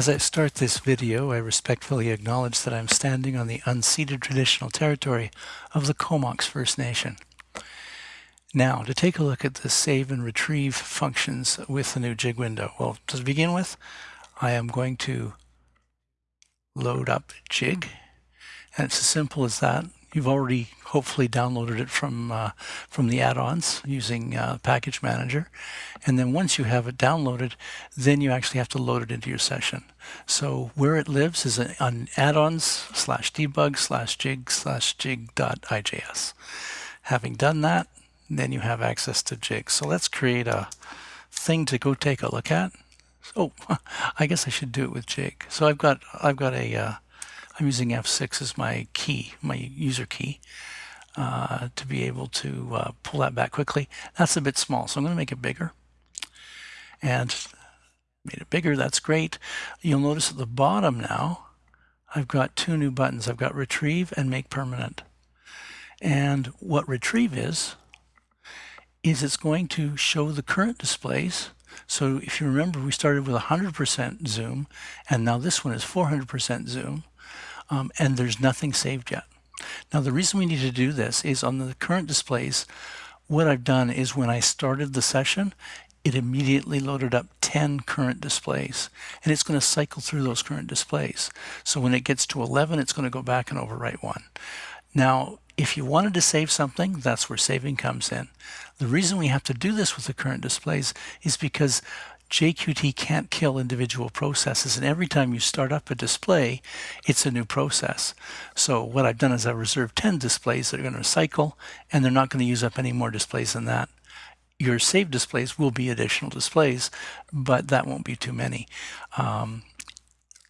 As I start this video, I respectfully acknowledge that I'm standing on the unceded traditional territory of the Comox First Nation. Now, to take a look at the save and retrieve functions with the new jig window. Well, to begin with, I am going to load up jig, and it's as simple as that. You've already hopefully downloaded it from uh, from the add-ons using uh, Package Manager. And then once you have it downloaded, then you actually have to load it into your session. So where it lives is on add-ons slash debug slash jig slash jig dot jig.ijs. Having done that, then you have access to jig. So let's create a thing to go take a look at. Oh, I guess I should do it with jig. So I've got I've got a uh, I'm using F6 as my key, my user key, uh, to be able to uh, pull that back quickly. That's a bit small, so I'm going to make it bigger. And made it bigger, that's great. You'll notice at the bottom now, I've got two new buttons. I've got Retrieve and Make Permanent. And what Retrieve is, is it's going to show the current displays. So if you remember, we started with 100% zoom, and now this one is 400% zoom um, and there's nothing saved yet. Now the reason we need to do this is on the current displays, what I've done is when I started the session, it immediately loaded up 10 current displays and it's going to cycle through those current displays. So when it gets to 11, it's going to go back and overwrite one. Now, if you wanted to save something, that's where saving comes in. The reason we have to do this with the current displays is because JQT can't kill individual processes and every time you start up a display it's a new process. So what I've done is I reserved 10 displays that are going to cycle and they're not going to use up any more displays than that. Your save displays will be additional displays but that won't be too many. Um,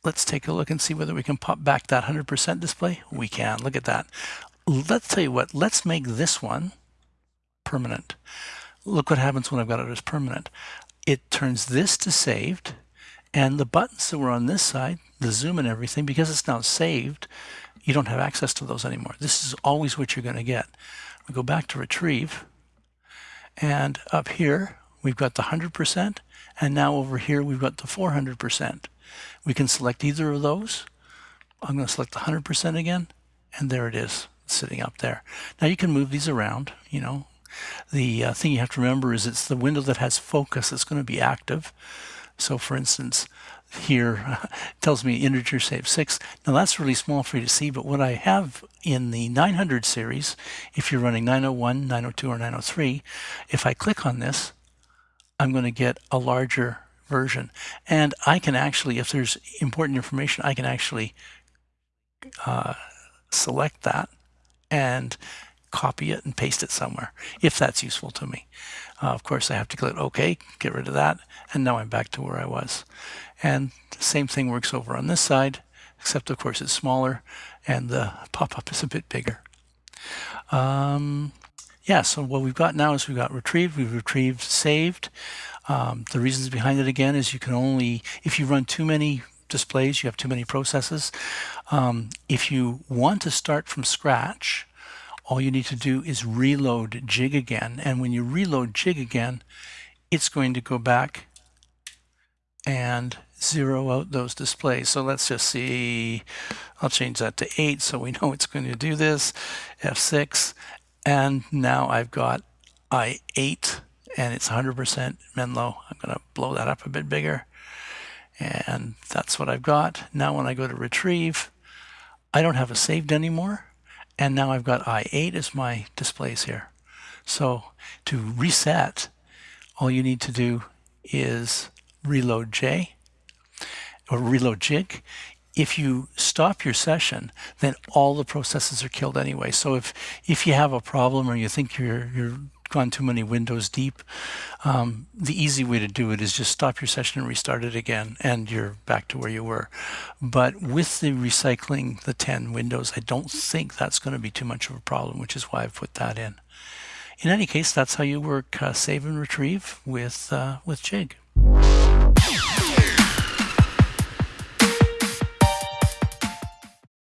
let's take a look and see whether we can pop back that 100% display. We can. Look at that. Let's tell you what let's make this one permanent. Look what happens when I've got it as permanent it turns this to saved and the buttons that were on this side, the zoom and everything, because it's now saved, you don't have access to those anymore. This is always what you're going to get. We go back to retrieve and up here we've got the 100% and now over here we've got the 400%. We can select either of those. I'm going to select the 100% again and there it is sitting up there. Now you can move these around, you know, the uh, thing you have to remember is it's the window that has focus that's going to be active. So for instance, here tells me integer save 6. Now that's really small for you to see, but what I have in the 900 series, if you're running 901, 902, or 903, if I click on this, I'm going to get a larger version. And I can actually, if there's important information, I can actually uh, select that and copy it and paste it somewhere if that's useful to me. Uh, of course, I have to click OK, get rid of that, and now I'm back to where I was. And the same thing works over on this side, except of course it's smaller and the pop-up is a bit bigger. Um, yeah, so what we've got now is we've got retrieved, we've retrieved saved. Um, the reasons behind it again is you can only, if you run too many displays, you have too many processes. Um, if you want to start from scratch, all you need to do is reload jig again. And when you reload jig again, it's going to go back and zero out those displays. So let's just see, I'll change that to 8 so we know it's going to do this, F6, and now I've got I8 and it's 100% Menlo. I'm going to blow that up a bit bigger and that's what I've got. Now when I go to retrieve, I don't have a saved anymore and now I've got I8 as my displays here. So to reset, all you need to do is reload J or reload jig. If you stop your session, then all the processes are killed anyway. So if if you have a problem or you think you're you're gone too many windows deep, um, the easy way to do it is just stop your session and restart it again, and you're back to where you were. But with the recycling the 10 windows, I don't think that's going to be too much of a problem, which is why I've put that in. In any case, that's how you work uh, save and retrieve with, uh, with Jig.